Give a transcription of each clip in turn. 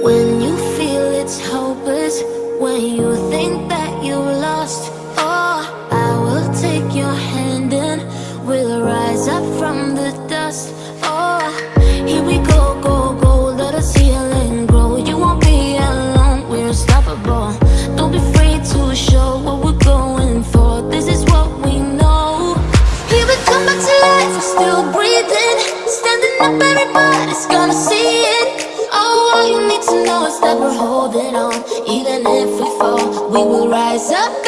When you feel it's hopeless, when you think that you lost, oh, I will take your hand and we'll rise up from the dust. Oh, here we go, go, go, let us heal and grow. You won't be alone, we're unstoppable. Don't be afraid to show what we're going for. This is what we know. Here we come back to life, still breathing, standing up, everybody's gonna see it. Know is that we're holding on. Even if we fall, we will rise up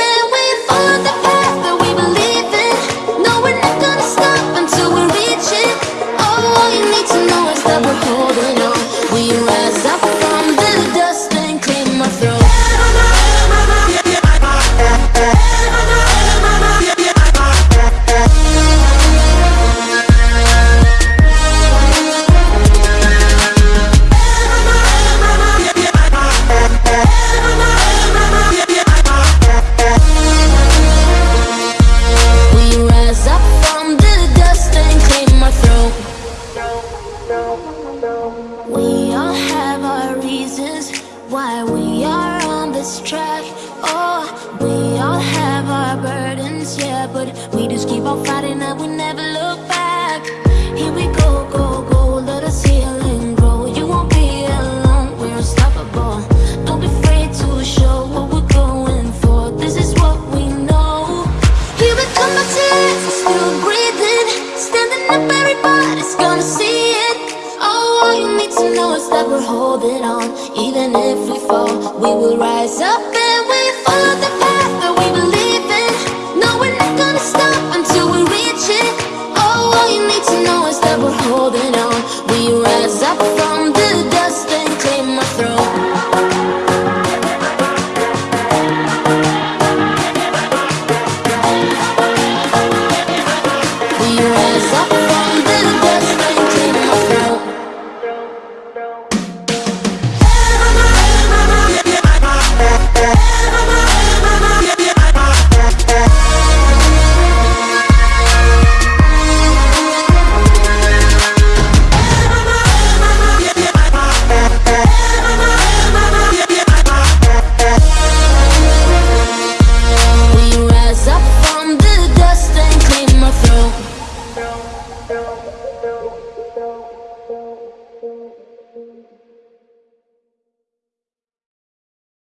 We all have our reasons why we are on this track. Oh, we all have our burdens, yeah, but we just keep on fighting and we never is that we're holding on. Even if we fall, we will rise up and we follow the path that we believe in. No, we're not gonna stop until we reach it. Oh, all you need to know is that we're holding on.